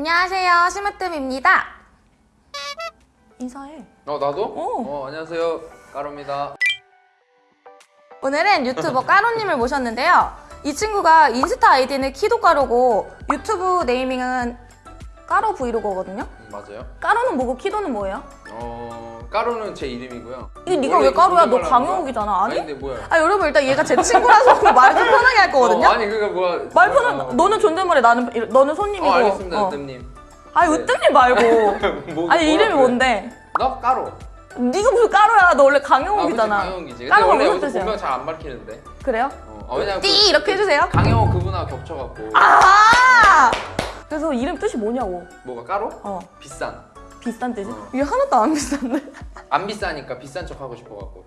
안녕하세요. 심으뜸입니다. 인사해. 어 나도? 어. 어 안녕하세요 까로입니다 오늘은 유튜버 까로님을 모셨는데요. 이 친구가 인스타 아이디는 키도 까로고 유튜브 네이밍은 까로 브이로그거든요. 음, 맞아요 까로는 뭐고 키도는 뭐예요? 어 까로는 제 이름이고요 이게 네가 왜 까로야? 너? 강영욱이잖아. 아니? 아니 근데 뭐야 아 여러분 일단 얘가 제 친구라서 말을 좀 편하게 할 거거든요. 어, 아니 그니까 뭐야 말 어, 편한 너는 존댓말해 나는 이- 너는 손님이고. 어 알겠습니다 어. 으뜸님 아니 네. 으뜸님 말고. 뭐, 아니 뭐라 이름이 그래? 뭔데? 나 까로 네가 무슨 까로야? 너 원래 아 강영욱이잖아. 강영욱이지 근데 까로가 원래 무슨 뜻이야? 본명 잘안 밝히는데 그래요? 어, 어, 왜냐면 띠 이렇게 해주세요. 그 강영욱 그분하고 겹쳐갖고 아! 그래서 이름 뜻이 뭐냐고. 뭐가 까로? 어. 비싼 비싼 뜻이? 어. 이게 하나도 안 비싼데? 안 비싸니까 비싼 척 하고 싶어갖고.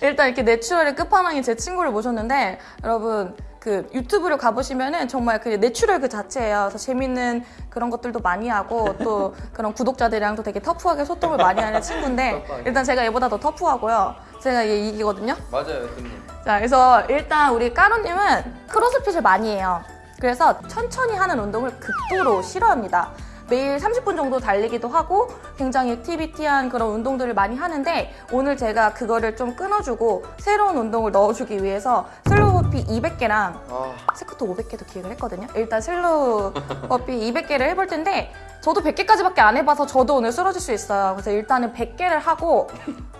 일단 이렇게 natural의 끝판왕인 제 친구를 모셨는데 여러분 그 유튜브를 가보시면은 정말 그 natural 그 자체예요. 그래서 재밌는 그런 것들도 많이 하고 또 그런 구독자들이랑도 되게 터프하게 소통을 많이 하는 친구인데. 일단 제가 얘보다 더 터프하고요. 제가 얘 이기거든요. 맞아요 으뜸님 자, 그래서 일단 우리 까로님은 크로스핏을 많이 해요. 그래서 천천히 하는 운동을 극도로 싫어합니다. 매일 30분 정도 달리기도 하고 굉장히 activity한 그런 운동들을 많이 하는데 오늘 제가 그거를 좀 끊어주고 새로운 운동을 넣어주기 위해서 slow burpee 200개랑 아 스쿼트 500개도 기획을 했거든요. 일단 slow burpee 200개를 해볼 텐데 저도 100개까지밖에 안 해봐서 저도 오늘 쓰러질 수 있어요. 그래서 일단은 100개를 하고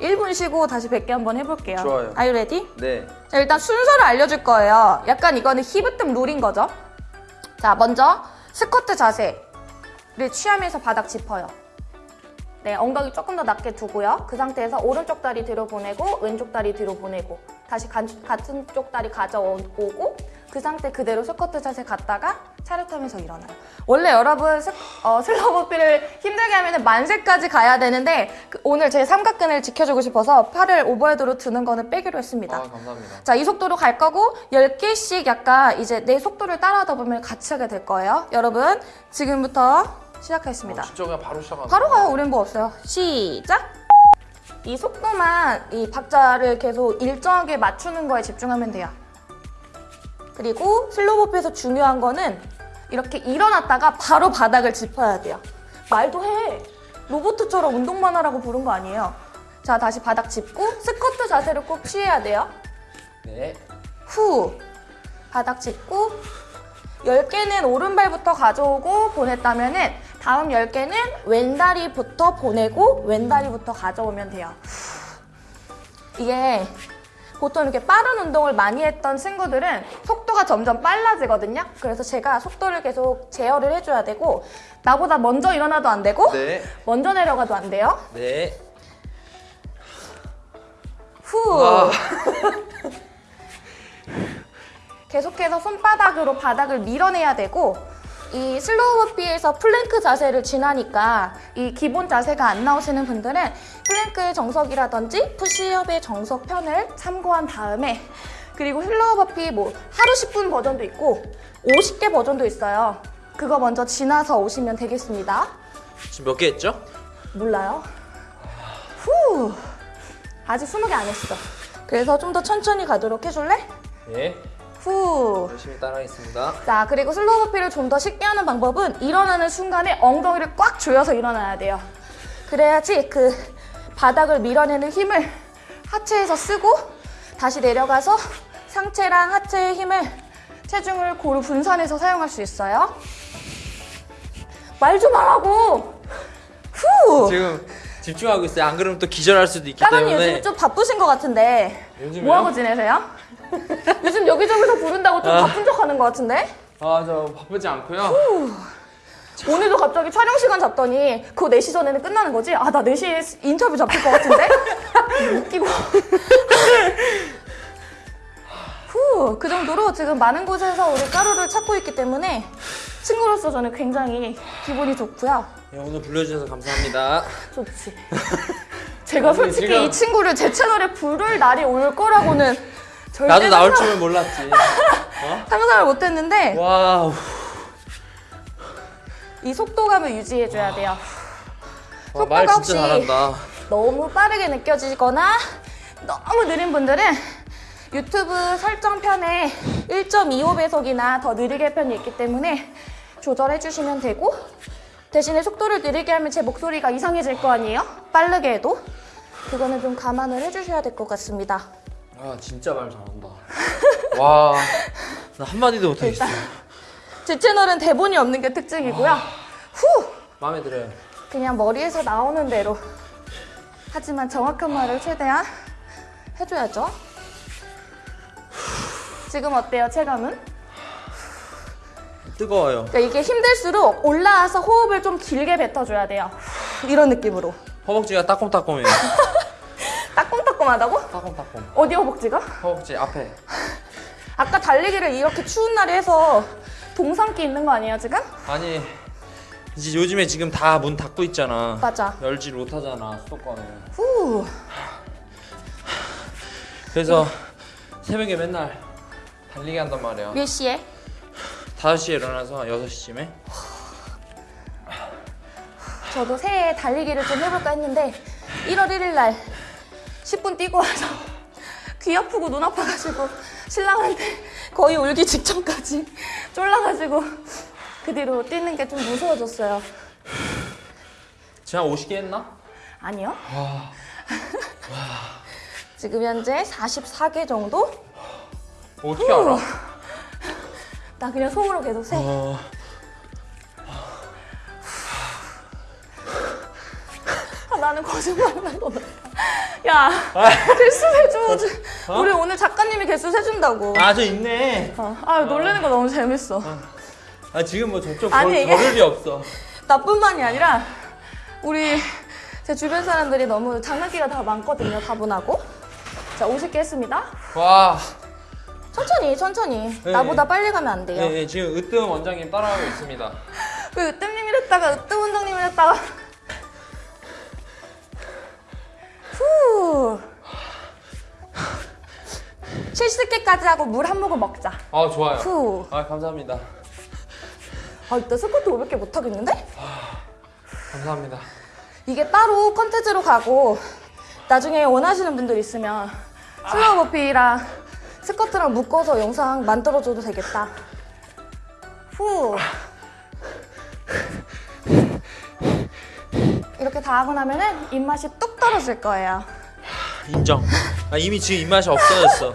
1분 쉬고 다시 100개 한번 해볼게요. 좋아요. Are you ready? 네. 자, 일단 순서를 알려줄 거예요. 약간 이거는 힙으뜸 룰인 거죠. 자, 먼저 스쿼트 자세 를 취하면서 바닥 짚어요. 네, 엉덩이 조금 더 낮게 두고요. 그 상태에서 오른쪽 다리 뒤로 보내고 왼쪽 다리 뒤로 보내고 다시 간- 같은 쪽 다리 가져오고 그 상태 그대로 스쿼트 자세 갔다가 차렷하면서 일어나요. 원래 여러분 스, 어, slow burpee를 힘들게 하면 만세까지 가야 되는데 그- 오늘 제 삼각근을 지켜주고 싶어서 팔을 overhead로 드는 거는 빼기로 했습니다. 아 감사합니다 자, 이 속도로 갈 거고 10개씩 약간 이제 내 속도를 따라하다 보면 같이 하게 될 거예요. 여러분, 지금부터 시작하겠습니다. 어, 진짜 그냥 바로 시작하는 바로 가요. 우린 뭐 없어요. 시작! 이 속도만 이 박자를 계속 일정하게 맞추는 거에 집중하면 돼요. 그리고 슬로우버피에서 중요한 거는 이렇게 일어났다가 바로 바닥을 짚어야 돼요. 말도 해. 로보트처럼 운동만 하라고 부른 거 아니에요. 자, 다시 바닥 짚고 스쿼트 자세를 꼭 취해야 돼요. 네 후 바닥 짚고 10개는 오른발부터 가져오고 보냈다면 은 다음 10개는 왼다리부터 보내고 왼다리부터 가져오면 돼요. 이게 보통 이렇게 빠른 운동을 많이 했던 친구들은 속도가 점점 빨라지거든요. 그래서 제가 속도를 계속 제어를 해줘야 되고 나보다 먼저 일어나도 안 되고 네. 먼저 내려가도 안 돼요. 네. 후. 아. 계속해서 손바닥으로 바닥을 밀어내야 되고 이 slow burpee에서 플랭크 자세를 지나니까 이 기본 자세가 안 나오시는 분들은 플랭크의 정석이라든지 푸시업의 정석 편을 참고한 다음에 그리고 slow burpee 뭐 하루 10분 버전도 있고 50개 버전도 있어요. 그거 먼저 지나서 오시면 되겠습니다. 지금 몇 개 했죠? 몰라요. 후. 아직 20개 안 했어. 그래서 좀 더 천천히 가도록 해줄래? 네. 후. 열심히 따라하겠습니다. 자, 그리고 slow burpee를 좀 더 쉽게 하는 방법은 일어나는 순간에 엉덩이를 꽉 조여서 일어나야 돼요. 그래야지 그 바닥을 밀어내는 힘을 하체에서 쓰고 다시 내려가서 상체랑 하체의 힘을 체중을 고루 분산해서 사용할 수 있어요. 말 좀 하라고! 후! 지금 집중하고 있어요. 안 그러면 또 기절할 수도 있기 까만이 때문에. 요즘 좀 바쁘신 것 같은데 요즘에요? 뭐하고 지내세요? 요즘 여기저기서 부른다고 좀 아. 바쁜 척 하는 것 같은데? 아 저 바쁘지 않고요. 오늘도 갑자기 촬영 시간 잡더니 그거 4시 전에는 끝나는 거지? 아, 나 4시에 인터뷰 잡힐 것 같은데? 웃기고. 후, 그 정도로 지금 많은 곳에서 우리 까루를 찾고 있기 때문에 친구로서 저는 굉장히 기분이 좋고요. 네, 오늘 불러주셔서 감사합니다. 좋지. 제가 솔직히 지금- 이 친구를 제 채널에 부를 날이 올 거라고는 나도 나올 줄은 몰랐지. 상상을 못했는데 wow. 이 속도감을 유지해줘야 돼요. 와, 말 속도가 진짜 혹시 잘한다. 너무 빠르게 느껴지거나 너무 느린 분들은 유튜브 설정편에 1.25배속이나 더 느리게 편이 있기 때문에 조절해 주시면 되고 대신에 속도를 느리게 하면 제 목소리가 이상해질 거 아니에요? 빠르게 해도? 그거는 좀 감안을 해주셔야 될 것 같습니다. 아 진짜 말 잘한다. 와, 나 한마디도 못하겠어. 제 채널은 대본이 없는 게 특징이고요. 후! 마음에 들어요. 그냥 머리에서 나오는 대로. 하지만 정확한 말을 최대한 해줘야죠. 지금 어때요, 체감은? 뜨거워요. 그러니까 이게 힘들수록 올라와서 호흡을 좀 길게 뱉어줘야 돼요. 이런 느낌으로. 허벅지가 따끔따끔해요. 따끔따끔하다고? 따끔따끔. 어디 허벅지가? 허벅지 앞에. 아까 달리기를 이렇게 추운 날에 해서 동상기 있는 거 아니에요, 지금? 아니 이제 요즘에 지금 다 문 닫고 있잖아. 맞아. 열지 못하잖아 수도권은. 후. 그래서 새벽에 맨날 달리기 한단 말이야. 몇 시에? 5시에 일어나서 6시쯤에 저도 새해 달리기를 좀 해볼까 했는데 1월 1일 날 10분 뛰고 와서 귀 아프고 눈 아파가지고 신랑한테 거의 울기 직전까지 쫄라가지고 그 뒤로 뛰는 게 좀 무서워졌어요. 제가 50개 했나? 아니요. 지금 현재 44개 정도? 어떻게 알아? 나 그냥 속으로 계속 세. 어, 아, 나는 거짓말하는 거다. 야, 개수 세줘. 어? 우리 오늘 작가님이 개수 세준다고. 아 저 있네. 어. 아, 놀래는 거 너무 재밌어. 아 지금 뭐 저쪽 아니, 걸, 이게- 걸을 리 없어. 나뿐만이 아니라 우리 제 주변 사람들이 너무 장난기가 다 많거든요, 다분하고. 자, 50개 했습니다. 와. 천천히, 천천히. 네. 나보다 빨리 가면 안 돼요. 네, 네 지금 으뜸 원장님 따라가고 있습니다. 왜 으뜸님이랬다가 으뜸 원장님이랬다가. 70개까지 하고 물 한 모금 먹자. 아 좋아요. 후. 아 감사합니다. 아, 이따 스쿼트 500개 못 하겠는데? 감사합니다. 이게 따로 컨텐츠로 가고 나중에 원하시는 분들 있으면 slow burpee랑 스쿼트랑 묶어서 영상 만들어줘도 되겠다. 후. 이렇게 다 하고 나면은 입맛이 뚝 떨어질 거예요. 인정. 아 이미 지금 입맛이 없어졌어.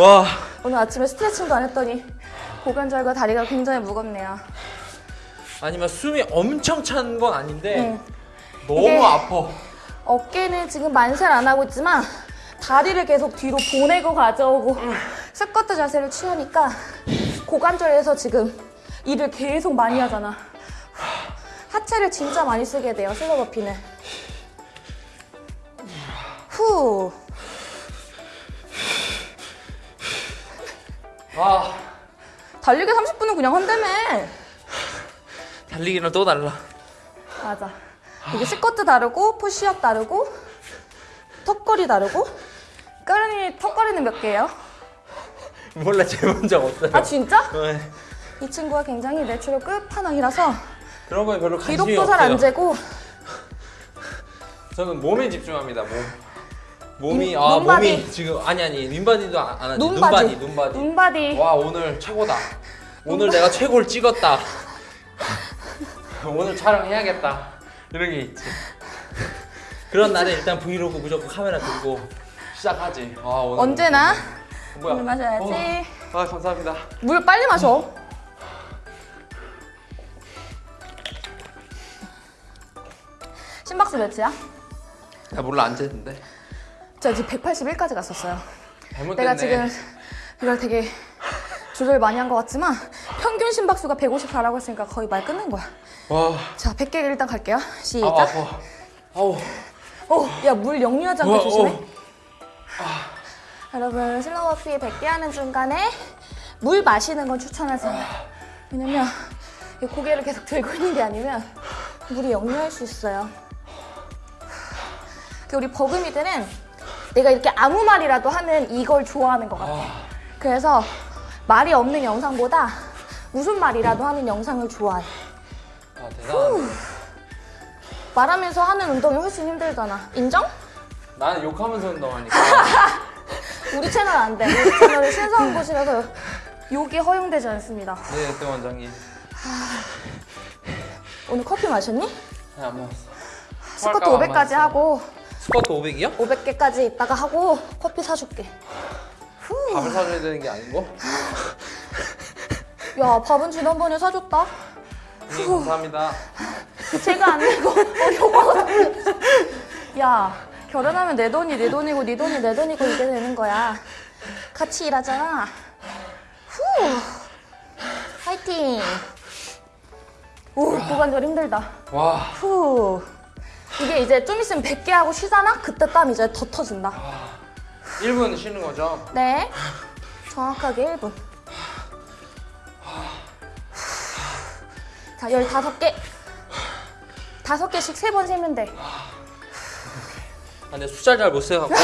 와. 오늘 아침에 스트레칭도 안 했더니 고관절과 다리가 굉장히 무겁네요. 아니면 숨이 엄청 찬 건 아닌데 응. 너무 이게- 아파. 어깨는 지금 만세를 안 하고 있지만 다리를 계속 뒤로 보내고 가져오고 스쿼트 자세를 취하니까 고관절에서 지금 일을 계속 많이 하잖아. 하체를 진짜 많이 쓰게 돼요, 슬로버피는. 후. 아 달리기 30분은 그냥 한다며. 달리기랑 또 달라. 맞아. 이게 스쿼트 다르고, 푸시업 다르고, 턱걸이 다르고. 까르니 턱걸이는 몇 개예요? 몰라 재본 적 없어요. 아 진짜? 네. 이 친구가 굉장히 natural 끝판왕이라서 그런 거에 별로 관심이 기록도 없어요. 잘안 재고 저는 몸에 집중합니다. 몸. 몸이 인- 아. 몸이 지금 아니 아니 인바디도 안, 안 하지. 눈바디. 눈바디 눈바디. 와 오늘 최고다. 오늘 내가 최고를 찍었다. 오늘 촬영해야겠다. 이런 게 있지. 그런 날에 일단 브이로그 무조건 카메라 들고 시작하지. 아 오늘 언제나 뭐야? 물 마셔야지 어, 아 감사합니다. 물 빨리 마셔 심박수 몇이야? 나 몰라 안 재는데. 저 지금 181까지 갔었어요. 내가 지금 이걸 되게 조절 많이 한 것 같지만 평균 심박수가 154라고 했으니까 거의 말 끝낸 거야 와. 자 100개 일단 갈게요 아 시작 아파. 아우. 어, 야물 영리하지 않게 조심해 어. 여러분 슬로워피 100개 하는 중간에 물 마시는 건 추천하지 않아요 왜냐면 이 고개를 계속 들고 있는 게 아니면 물이 역류할 수 있어요 그 우리 버금이들은 내가 이렇게 아무 말이라도 하는 이걸 좋아하는 것 같아 그래서 말이 없는 영상보다 무슨 말이라도 하는 영상을 좋아해 아 대단. 말하면서 하는 운동이 훨씬 힘들잖아 인정? 나는 욕하면서 운동하니까. 우리 채널 안 돼. 우리 채널이 신성한 곳이라서 욕이 허용되지 않습니다. 네, 네 원장님. 오늘 커피 마셨니? 네, 안 먹었어. 스쿼트 토할까 봐 500까지 안 하고 스쿼트 500이요? 500개까지 있다가 하고 커피 사줄게. 밥을 사줘야 되는 게 아니고? 야 밥은 지난번에 사줬다. 네, 감사합니다. 제가 안 내고 어, 요거 야 결혼하면 내 돈이 내 돈이고 네 돈이 내 돈이고 이게 되는 거야. 같이 일하잖아. 후 파이팅. 오 고관절 힘들다. 와, 후 이게 이제 좀 있으면 100개 하고 쉬잖아. 그때 땀 이제 더 터진다. 1분 쉬는 거죠? 네 정확하게 1분. 자 15개. 다섯 개씩 세번 세면 돼. 아, 근데 숫자 잘 못 세갖고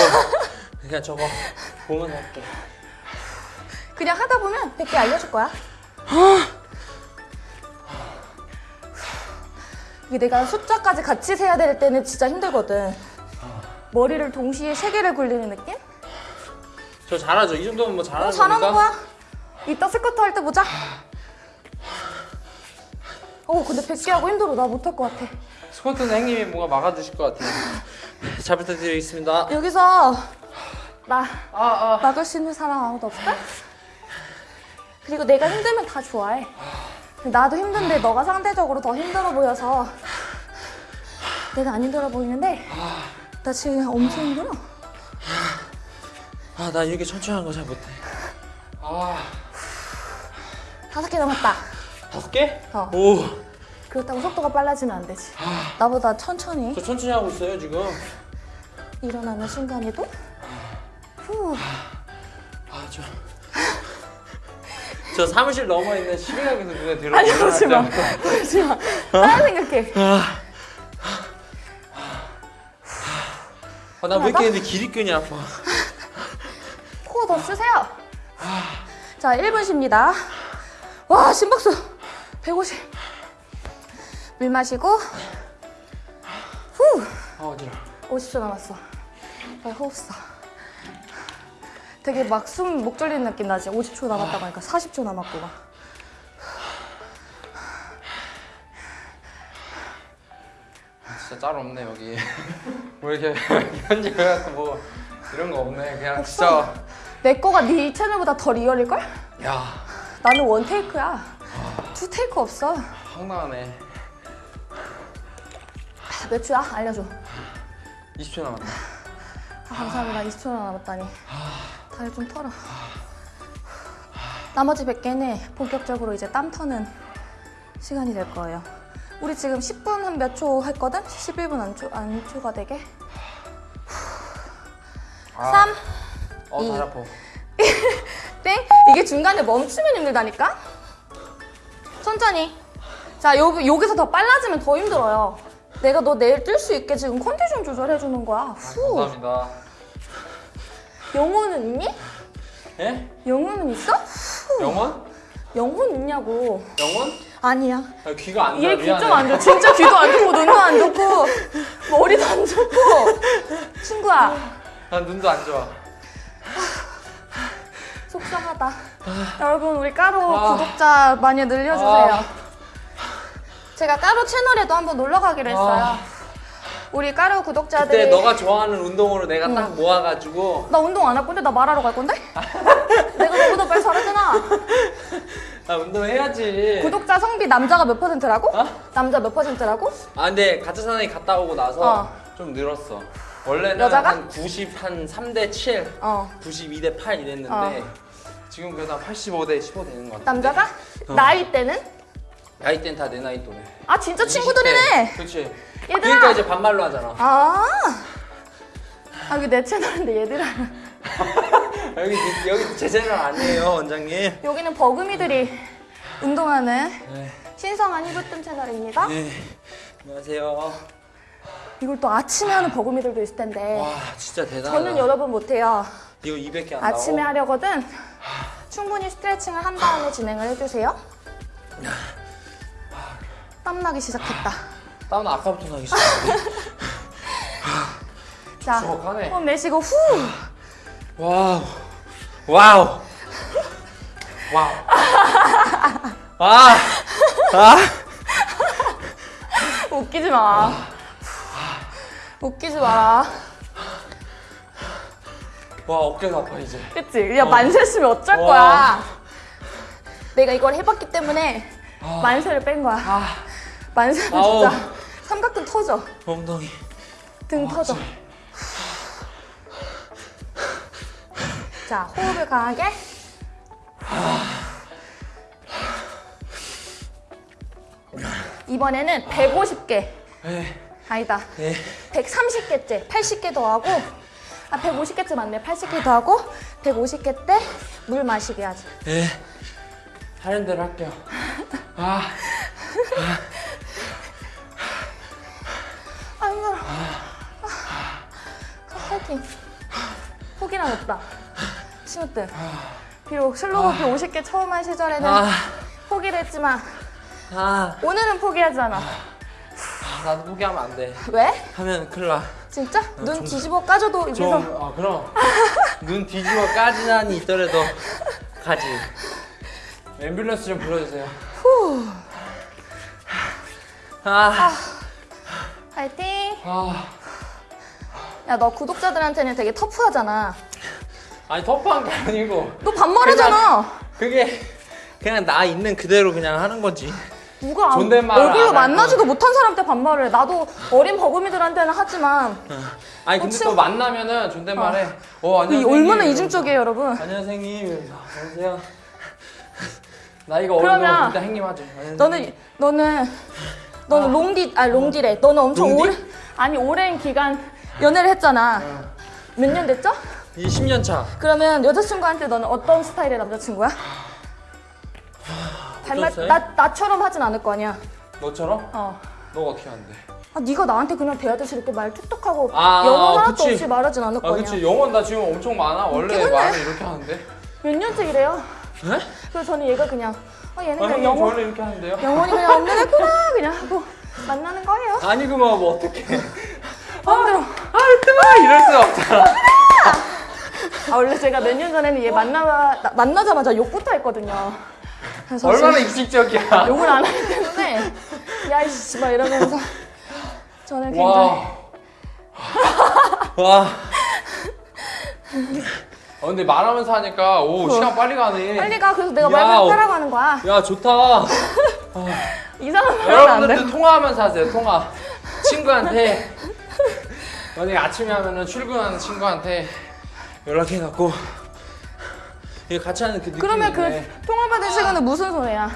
그냥 저거 보면서 할게. 그냥 하다 보면 100개 알려줄 거야. 이게 내가 숫자까지 같이 세야 될 때는 진짜 힘들거든. 머리를 동시에 세 개를 굴리는 느낌? 저 잘하죠? 이 정도면 뭐 잘하는 어, 잘하는? 거야. 이따 스쿼트 할 때 보자. 어, 근데 100개 하고 힘들어. 나 못할 것 같아. 스쿼트는 행님이 뭔가 막아주실 것 같아요. 잘 부탁드리겠습니다. 여기서 나 아, 아. 막을 수 있는 사람 아무도 없을까? 그리고 내가 힘들면 다 좋아해. 나도 힘든데 너가 상대적으로 더 힘들어 보여서 내가 안 힘들어 보이는데 나 지금 엄청 힘들어. 아, 나 이렇게 천천히 하는 거 잘 못해. 아, 다섯 개 남았다. 다섯 개? 어. 오, 그렇다고 속도가 빨라지면 안 되지. 나보다 천천히 저 천천히 하고 있어요, 지금. 일어나는 순간에도 후. 아, 저. 저 사무실 넘어 있는 시계가게에서 눈에 들어. 아니 오지 마. 오지 마. 다른 생각해. 아, 나왜 이렇게 근데 기립근이 아파. 코더 쓰세요. 자, 1분 쉽니다. 와, 심박수 150. 물 마시고 후. 아, 어지러. 50초 남았어. 빨리 호흡 써. 되게 막 숨 목 졸리는 느낌 나지? 50초 남았다고 하니까 40초 남았고 막. 진짜 짤 없네 여기. 뭐 이렇게 편집해갖고 뭐 이런 거 없네. 그냥 진짜. 내 거가 네 채널보다 더 real일걸? 야, 나는 one take야. two take 없어. 황당하네. 아, 몇 초야? 알려줘. 20초 남았다. 아, 감사합니다. 20초 남았다니. 다리 좀 털어. 나머지 100개는 본격적으로 이제 땀 터는 시간이 될 거예요. 우리 지금 10분 한 몇 초 했거든? 11분 안, 초, 안 초과되게. 아. 3, 어, 이. 다리 아파. 땡! 이게 중간에 멈추면 힘들다니까? 천천히. 자, 요, 여기서 더 빨라지면 더 힘들어요. 내가 너 내일 뛸 수 있게 지금 컨디션 조절해주는 거야. 후. 감사합니다. 영혼은 있니? 예? 영혼은 있어? 후. 영원? 영혼 있냐고. 영원? 아니야. 아, 귀가 안 좋아. 얘귀좀 안 좋아. 진짜 귀도 안 좋고 눈도 안 좋고 머리도 안 좋고. 친구야, 난 눈도 안 좋아. 속상하다. 여러분 우리 까로 아. 구독자 많이 늘려주세요. 아. 제가 까로 채널에도 한번 놀러 가기로 했어요. 아. 우리 까로 구독자들이 그때 너가 좋아하는 운동으로 내가 딱 모아가지고 나 운동 안 할 건데 나 말하러 갈 건데? 내가 너보다 빨리 잘하잖아. 나 운동해야지. 구독자 성비 남자가 몇 퍼센트라고? 어? 남자 몇 퍼센트라고? 아 근데 가짜 사나이 갔다 오고 나서 어. 좀 늘었어. 원래는 여자가? 한 90, 한 3대 7, 어. 92 대 8 이랬는데 어. 지금 그래도 한 85대 15 되는 것 같아. 남자가? 어. 나이 때는? 나이 땐다내 나이 또래. 아 진짜 친구들이네. 그렇지. 얘들아. 그러니까 이제 반말로 하잖아. 아. 아 이게 내 채널인데 얘들아. 여기 여기 제 채널 아니에요 원장님. 여기는 버금이들이 운동하는 네. 신성한 히브뜸 채널입니다. 네. 안녕하세요. 이걸 또 아침에 하는 버금이들도 있을 텐데. 와 진짜 대단하다. 저는 여러분 못해요. 이거 200개 안 아침에 나오. 하려거든 충분히 스트레칭을 한 다음에 진행을 해주세요. 땀나기 시작했다. 다운 아까부터 나기 시작했는데. 자, 촉촉하네. 호흡 내쉬고 후. 와우. 와우. 와우. 아, 아. 웃기지 마. 웃기지 마라. 와 어깨가 아파 이제. 그치? 야, 만세했으면 어쩔 와. 거야. 내가 이걸 해봤기 때문에 만세를 뺀 거야. 아, 만세는 아우. 진짜 삼각근 터져. 엉덩이. 등 터져. 자, 호흡을 강하게. 이번에는 150개. 에, 아니다. 에. 130개째. 80개 더 하고. 아, 150개째 맞네. 80개 더 하고. 150개 때 물 마시게 하지. 에. 하는 대로 할게요. 아, 아, 파이팅. 포기란 없다. 친구들. 비록 slow burpee 50개 처음 한 시절에는 아, 포기를 했지만 아. 오늘은 포기하지 않아. 나도 포기하면 안 돼. 왜? 하면 큰일 나. 진짜? 눈 좀- 뒤집어 까줘도 좀, 여기서 아 그럼 눈 뒤집어 한이 있더라도 가지. 앰뷸런스 좀 불러주세요. 아, 파이팅. 아, 야 너 구독자들한테는 되게 터프하잖아. 아니 터프한 게 아니고 너 반말하잖아. 그게 그냥 나 있는 그대로 그냥 하는 거지. 누가 안- 존댓말을 얼굴로 만나지도 못한 사람한테 반말을 해. 나도 어린 버금이들한테는 하지만 아니 근데 어, 또 만나면은 존댓말 해. 어, 이 안녕하세요. 얼마나 이중적이에요 여러분. 안녕하세요. 안녕하세요. 나이가 어려서 일단 행님 하죠. 안녕하세요. 너는 너는 너는 롱디 아 롱디래. 너는 엄청? 오래 아니 오랜 기간 연애를 했잖아. 몇 년 됐죠? 이 10년 차. 그러면 여자친구한테 너는 어떤 스타일의 남자친구야? 스타일? 나 나처럼 하진 않을 거 아니야. 너처럼? 어. 너가 어떻게 하는데? 아 네가 나한테 그냥 대하듯이 이렇게 말 툭툭하고 아, 영어 하나도 그치. 없이 말하진 않을 거 아. 그치 영원 나 지금 엄청 많아 원래. 말을 이렇게 하는데 몇 년째 이래요? 네? 그래서 저는 얘가 그냥 아 얘는 아 그냥 원래 이렇게 하는데요? 영원히 그냥 없는 애구나 그냥 하고 만나는 거예요. 아니 그만 뭐 마음대로. 아 이럴 수 없잖아 아 원래 제가 몇 년 전에는 얘 만나 나- 만나자마자 욕부터 했거든요. 얼마나 익식적이야 욕을 안 하기 때문에 야 이씨 막 이러면서 저는 굉장히 와. 와. 어, 근데 말하면서 하니까 오 시간 빨리 가네. 빨리 가 그래서 내가 야, 말 어. 거야. 야 좋다. 이상한 말 하면 안 돼. 여러분들도 통화하면서 하세요. 통화. 친구한테 만약에 아침에 하면은 출근하는 친구한테 연락해갖고 이거 같이 하는 그 느낌이 그러면. 그 통화 받은 시간은 무슨 소리야?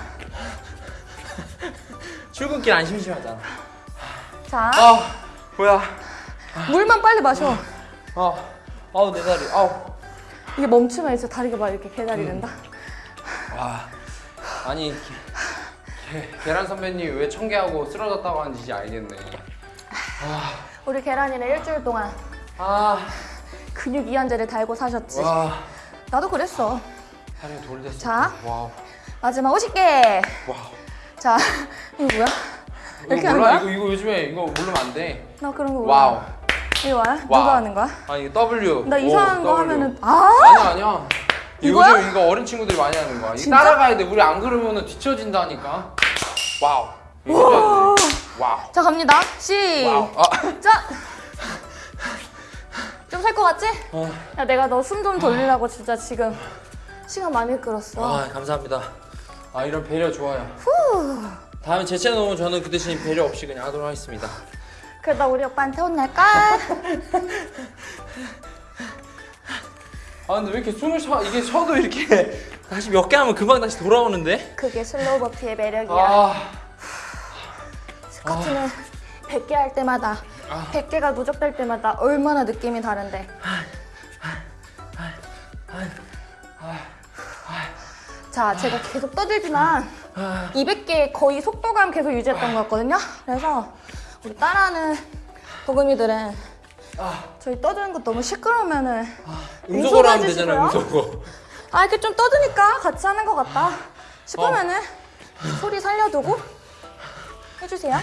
출근길 안 심심하잖아. 자 아 뭐야? 물만 빨리 마셔. 아 아우 내 다리. 아우. 이게 멈추면 이제 다리가 막 이렇게 개다리 된다. 와 아니 게, 게, 계란 선배님 왜 청개하고 쓰러졌다고 하는지 이제 알겠네. 우리 계란이는 일주일 동안 아 근육 이완제를 달고 사셨지. 와. 나도 그랬어. 다리가 풀렸어. 자. 와우. 마지막 50개. 와우. 자 이거 뭐야? 이렇게 이거 하는 몰라? 거야? 이거 이거 요즘에 이거 모르면 안 돼. 나 그런 거 몰라. 와우. 이거 뭐야? 와우. 누가 하는 거야? 아 이거 W. 나 오, 이상한 거 W. 하면은 아 아니야 아니야. 이거야? 요즘 이거 어린 친구들이 많이 하는 거야. 이거 진짜? 따라가야 돼. 우리 안 그러면은 뒤처진다니까. 와우. 와우. 자 갑니다. 시작. 아. 좀 살 것 같지? 어. 야 내가 너 숨 좀 돌리라고 진짜 지금 시간 많이 끌었어. 아 감사합니다. 아 이런 배려 좋아요. 다음에 제 채널 오면 저는 그 대신 배려 없이 그냥 하도록 하겠습니다. 그러다 우리 오빠한테 혼날까? 아 근데 왜 이렇게 숨을 쉬어 이게 쉬어도 이렇게 다시 몇 개 하면 금방 다시 돌아오는데? 그게 slow burpee의 매력이야. 아, 스쿼트는 100개 할 때마다 아. 100개가 누적될 때마다 얼마나 느낌이 다른데. 자, 제가 계속 떠들지만 아. 200개 거의 속도감 계속 유지했던 것 같거든요. 그래서 우리 따라하는 도금이들은 아. 저희 떠드는 거 너무 시끄러우면 은 음소거로 하면. 되잖아요 음소거. 아 이렇게 좀 떠드니까 같이 하는 것 같다 싶으면은 소리 살려두고 해주세요.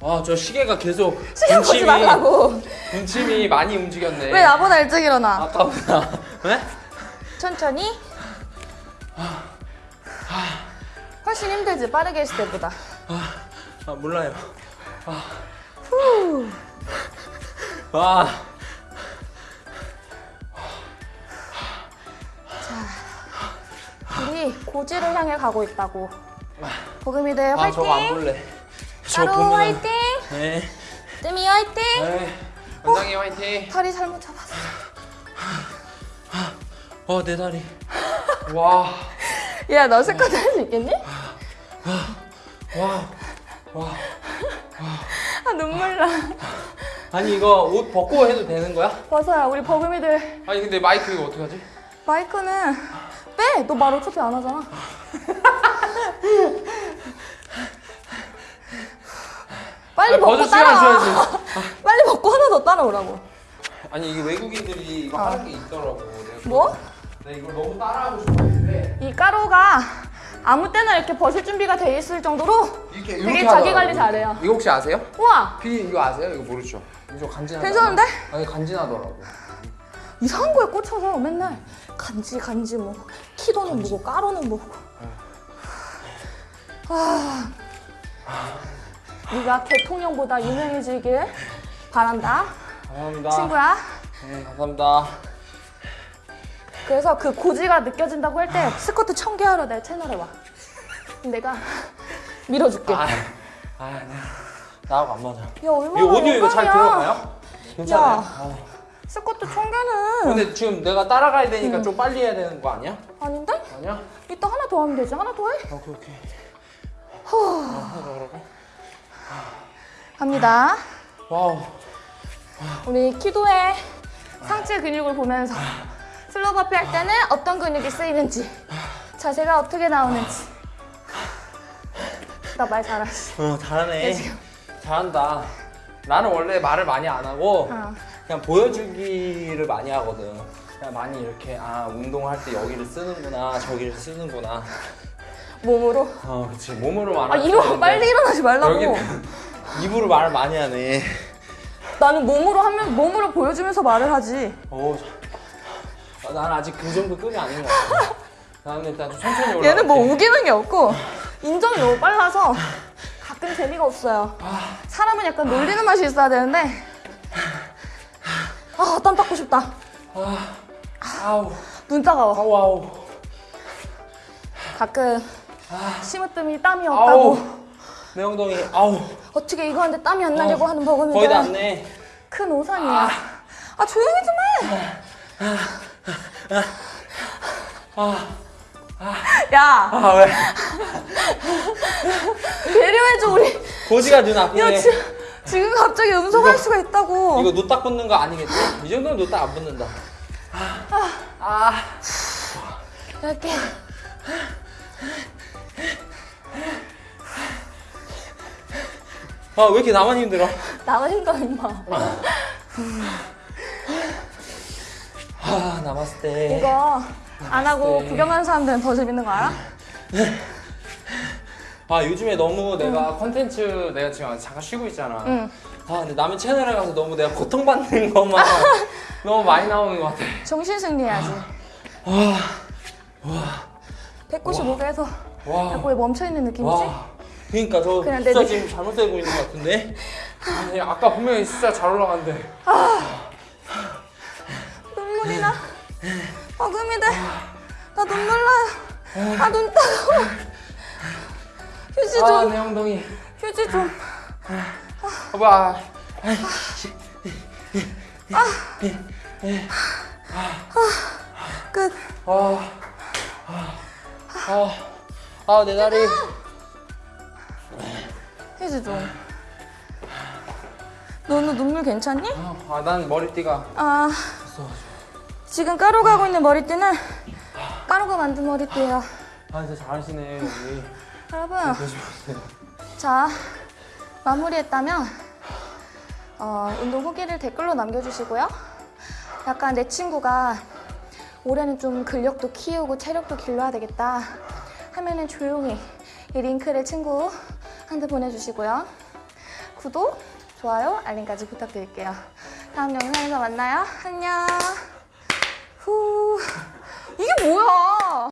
아저 시계가 계속 시계 보지 말라고. 분침이 많이 움직였네. 왜 나보다 일찍 일어나? 아까보다. 네? 천천히. 훨씬 힘들지 빠르게 했을 때보다. 아 몰라요. 아. 와. 우리 고지를 향해 가고 있다고. 보금이들 아 화이팅! 저거 안 볼래. 저 까로 보면은- 화이팅! 네. 뜸이 화이팅! 네. 원장님 화이팅. 다리 잘못 잡았어. 어내 다리. 와. 야, 너 스쿼트 할 수 있겠니? 와. 와. 아, 눈물 나. 아니 이거 옷 벗고 해도 되는 거야? 벗어야 우리 버금이들 아니 근데 마이크 이거 어떻게 하지? 마이크는 빼! 너 말 어차피 안 하잖아. 빨리 아니, 벗고 따라와. 줘야지. 빨리 벗고 하나 더 따라오라고. 아니 이게 외국인들이 이거 하는 게 있더라고. 내가 뭐? 나 이걸 너무 따라하고 싶었는데 이 가루가 아무 때나 이렇게 벗을 준비가 돼 있을 정도로 이렇게 되게 이렇게 자기 하더라고. 관리 잘해요. 이거 혹시 아세요? 우와! 피 이거 아세요? 이거 모르죠? 이거 간지나. 괜찮은데? 아니 간지나더라고. 이상한 거에 꽂혀서 맨날 간지 간지 뭐 키도는 뭐고 가루는 뭐고 아 네가 대통령보다 유명해지길 바란다 감사합니다. 친구야 네 감사합니다. 그래서 그 고지가 느껴진다고 할 때 스쿼트 천 개 하러 내 채널에 와 내가 밀어줄게 아, 아 네. 나하고 안 맞아. 야 얼마나 이거 오디오 이거 잘. 들어가요? 괜찮아요? 야. 아. 스쿼트 천 개는 근데 지금 내가 따라가야 되니까 좀 빨리 해야 되는 거 아니야? 아닌데? 아니야? 이따 하나 더 하면 되지 하나 더 해? 오케이 오케이. 갑니다 와우. 우리 키도의 상체 근육을 보면서 slow burpee 할 때는 어떤 근육이 쓰이는지 자세가 어떻게 나오는지 나 말 잘하지 어 잘하네. 네. 잘한다. 나는 원래 말을 많이 안 하고 어. 그냥 보여주기를 많이 하거든. 그냥 많이 이렇게 아 운동할 때 여기를 쓰는구나 저기를 쓰는구나. 몸으로? 어 그치. 몸으로 말하. 아 이러 빨리 일어나지 말라고. 여기 입으로 말을 많이 하네. 나는 몸으로 하면 몸으로 보여주면서 말을 하지. 오, 저- 아, 난 아직 그 정도 급이 아닌 것 같아. 나는 일단 좀 천천히 올라. 얘는 뭐 우기는 게 없고 인정이 너무 빨라서 가끔 재미가 없어요. 사람은 약간 놀리는 맛이 있어야 되는데. 아땀 닦고 싶다. 아우, 눈 따가워. 아우, 아우, 가끔 심으뜸이 땀이 아우. 없다고. 내 엉덩이, 아우, 어떻게 이거 하는데 땀이 안 나려고 하는 버금이들 거의 다 왔네. 큰 오산이야. 아, 조용히 좀 해. 야. 아 왜? 배려해줘 우리. 고지가 눈야 아프네. 지, 지금 갑자기 음소할 이거- 수가 있다고. 이거 노딱 붙는 거 아니겠지? 이 정도면 노딱 안 붙는다. 아, 이렇게 아 왜 이렇게 나만 힘들어? 나만 힘들어 임마 아 남았을 때. 이거 안 하고 네. 구경하는 사람들은 더 재밌는 거 알아? 아 요즘에 너무 내가 컨텐츠 내가 지금 잠깐 쉬고 있잖아. 응 아 근데 남의 채널에 가서 너무 내가 고통받는 것만 너무 많이 나오는 것 같아. 정신 승리해야지 와, 195개에서 와, 자꾸 왜 멈춰있는 느낌이지? 와. 그러니까 저 그냥 내 숫자 느낌- 지금 잘못되고 있는 것 같은데? 아니 아까 분명히 숫자 잘 올라갔는데. 눈물이 나 버금이들 나 눈물 나요 아 눈 따가워 휴지 좀 아내 엉덩이. 휴지 좀 봐봐. 끝. 아, 아, 아, 내 다리. 휴지 좀. 너는 눈물 괜찮니? 아, 난 머리띠가. 아, 지금 까루가 하고 있는 머리띠는 까루가 만든 머리띠예요. 아, 진짜 잘하시네, 여기. 여러분, 조심하세요. 자 마무리했다면 어, 운동 후기를 댓글로 남겨주시고요. 약간 내 친구가 올해는 좀 근력도 키우고 체력도 길러야 되겠다 하면은 조용히 이 링크를 친구한테 보내주시고요. 구독, 좋아요, 알림까지 부탁드릴게요. 다음 영상에서 만나요. 안녕. 후. 이게 뭐야?